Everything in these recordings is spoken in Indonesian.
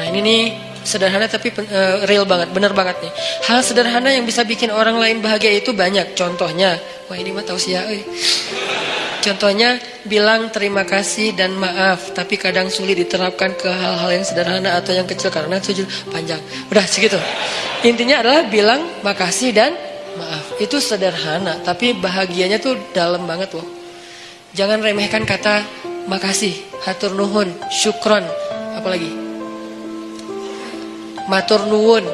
Nah ini nih sederhana tapi uh, real banget, bener banget nih. Hal sederhana yang bisa bikin orang lain bahagia itu banyak. Contohnya, wah ini mah tausiah euy. Contohnya bilang terima kasih dan maaf, tapi kadang sulit diterapkan ke hal-hal yang sederhana atau yang kecil karena sujud panjang. Udah segitu. Intinya adalah bilang makasih dan maaf. Itu sederhana, tapi bahagianya tuh dalam banget loh. Jangan remehkan kata makasih, hatur nuhun, syukron, apalagi matur nuwun,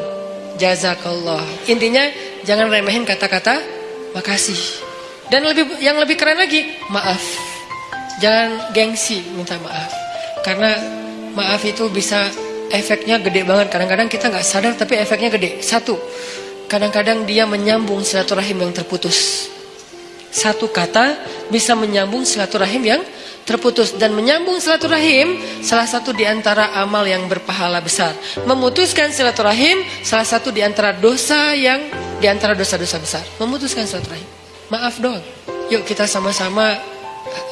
jazakallah. Intinya jangan remehin kata-kata makasih. Dan lebih yang lebih keren lagi, maaf. Jangan gengsi minta maaf. Karena maaf itu bisa efeknya gede banget. Kadang-kadang kita nggak sadar tapi efeknya gede. Satu, kadang-kadang dia menyambung silaturahim yang terputus. Satu kata bisa menyambung silaturahim yang terputus dan menyambung silaturahim salah satu di antara amal yang berpahala besar. Memutuskan silaturahim salah satu di antara dosa yang di antara dosa-dosa besar. Memutuskan silaturahim. Maaf doang. Yuk kita sama-sama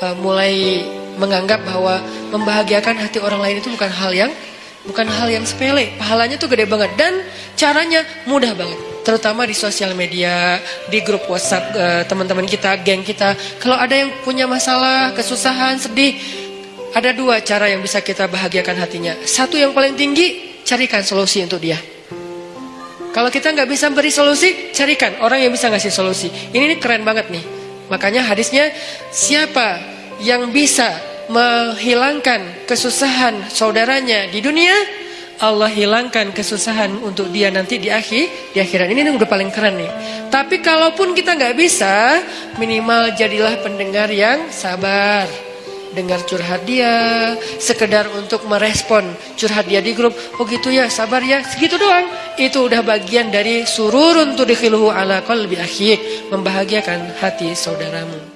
uh, mulai menganggap bahwa membahagiakan hati orang lain itu bukan hal yang bukan hal yang sepele. Pahalanya tuh gede banget dan caranya mudah banget. Terutama di sosial media, di grup WhatsApp uh, teman-teman kita, geng kita. Kalau ada yang punya masalah, kesusahan, sedih, ada dua cara yang bisa kita bahagiakan hatinya. Satu yang paling tinggi, carikan solusi untuk dia. Kalau kita nggak bisa beri solusi, carikan orang yang bisa ngasih solusi. Ini, ini keren banget nih. Makanya hadisnya siapa yang bisa menghilangkan kesusahan saudaranya di dunia, Allah hilangkan kesusahan untuk dia nanti di akhir, di akhirat. Ini, udah paling keren nih. Tapi kalaupun kita nggak bisa, minimal jadilah pendengar yang sabar dengar curhat dia, sekedar untuk merespon curhat dia di grup. Oh gitu ya, sabar ya, segitu doang. Itu udah bagian dari sururun tudkhiluhu ala qalbi akhik, membahagiakan hati saudaramu.